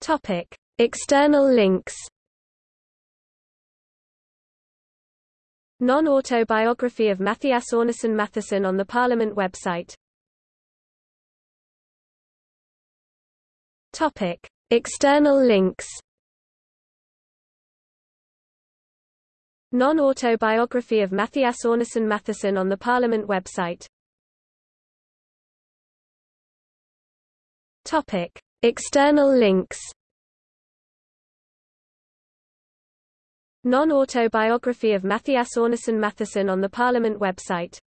Topic: External links. Non-autobiography of Mathias Árnason Mathiesen on the Parliament website. Topic: External links. Non-autobiography of Mathias Árnason Mathiesen on the Parliament website. Topic: External links. Non-autobiography of Mathias Árnason Mathiesen on the Parliament website